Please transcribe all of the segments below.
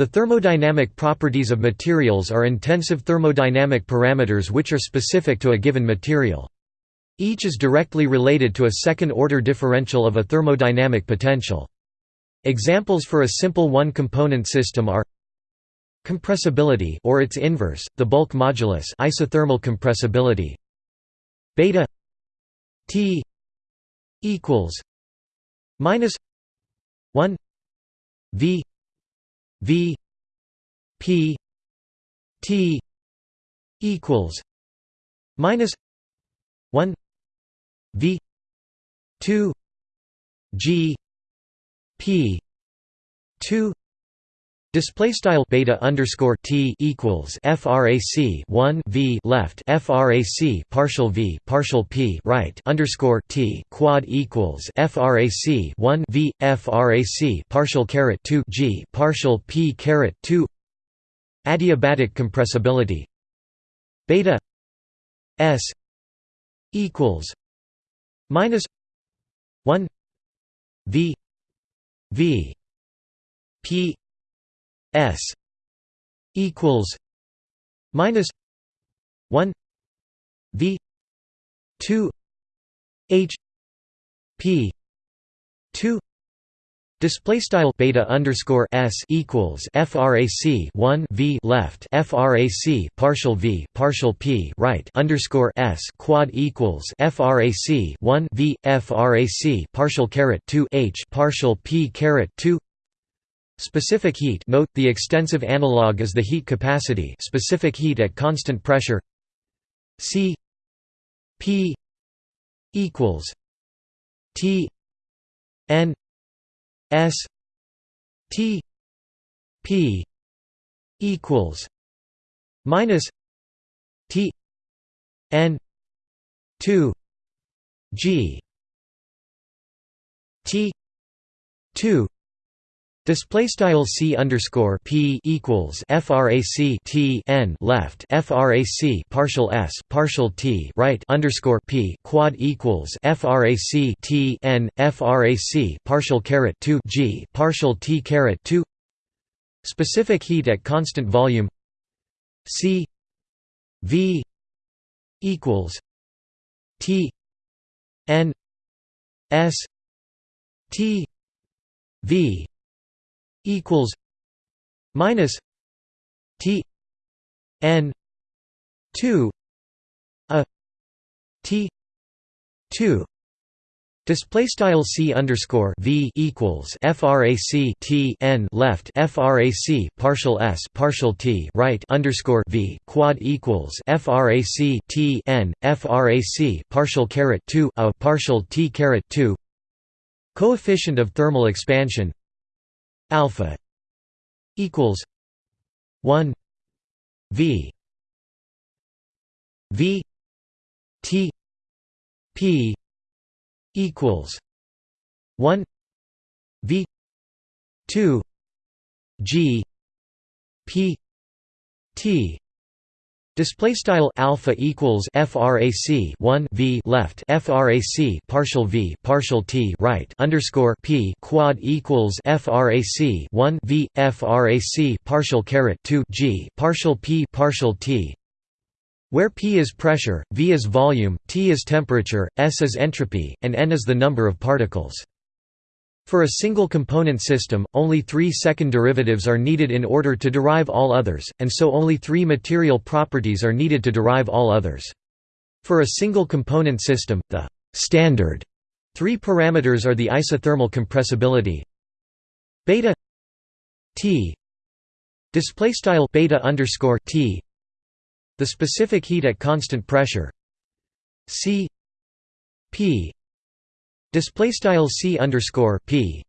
The thermodynamic properties of materials are intensive thermodynamic parameters which are specific to a given material. Each is directly related to a second-order differential of a thermodynamic potential. Examples for a simple one-component system are compressibility or its inverse, the bulk modulus isothermal compressibility beta T equals minus 1 V V P T equals minus 1 V 2 G P 2 Display style beta underscore t equals frac 1 v left frac partial v partial p right underscore t quad equals frac 1 v frac partial caret 2 g partial p caret 2 adiabatic compressibility. Beta s equals minus 1 v v p S equals minus one V two H P two Display style beta underscore s equals frac 1 v left frac partial v partial p right underscore s quad equals frac 1 v frac partial caret 2 h partial p caret 2 Specific heat note, the extensive analog is the heat capacity specific heat at constant pressure. C P equals T N S T P equals minus T N two G. T two Display style c underscore p equals frac t n left frac partial s partial t right underscore p quad equals frac t n frac partial caret 2 g partial t caret 2 specific heat at constant volume. C v equals t n s t v equals minus T N two a T two. Display style c underscore v equals frac t n left frac partial s partial t right underscore v quad equals frac t n frac partial caret two a partial t caret two. Coefficient of thermal expansion alpha equals 1 v v t p equals 1 v 2 g p t Display style alpha equals frac 1 v left frac partial v partial t right underscore p quad equals frac 1 v frac partial caret 2 g partial p partial t where p is pressure, v is volume, t is temperature, s is entropy, and n is the number of particles. For a single component system, only three second derivatives are needed in order to derive all others, and so only three material properties are needed to derive all others. For a single component system, the standard three parameters are the isothermal compressibility beta t display style beta underscore t the specific heat at constant pressure c p display style c underscore p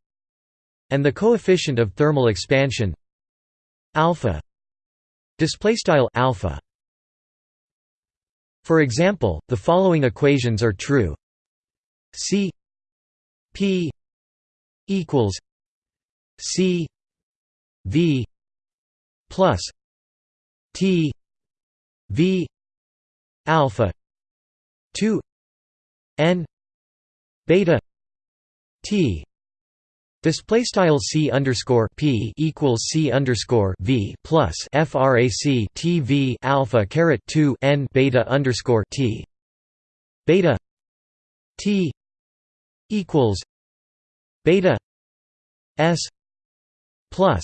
and the coefficient of thermal expansion alpha display style alpha. For example the following equations are true. C p equals c v plus t v alpha 2 n beta t Display style c underscore p equals c underscore v plus frac t v alpha caret two n beta underscore t. Beta t equals beta s plus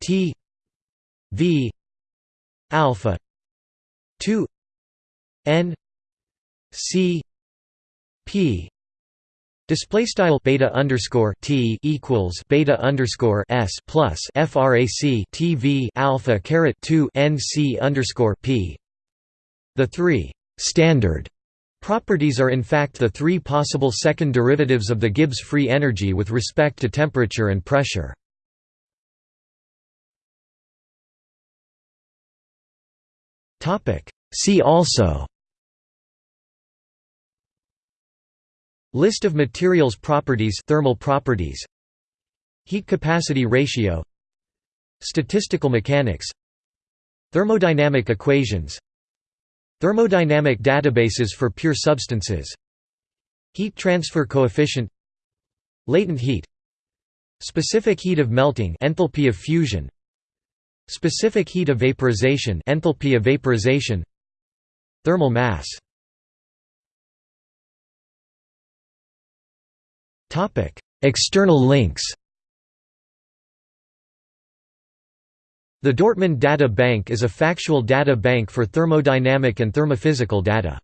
t v alpha two n c p Display style beta underscore t equals beta underscore s plus frac t v alpha caret two n c underscore p. The three standard properties are in fact the three possible second derivatives of the Gibbs free energy with respect to temperature and pressure. Topic. See also. List of materials properties thermal properties. Heat capacity ratio. Statistical mechanics. Thermodynamic equations. Thermodynamic databases for pure substances. Heat transfer coefficient. Latent heat. Specific heat of melting enthalpy of fusion. Specific heat of vaporization enthalpy of vaporization. Thermal mass External links The Dortmund Data Bank is a factual data bank for thermodynamic and thermophysical data.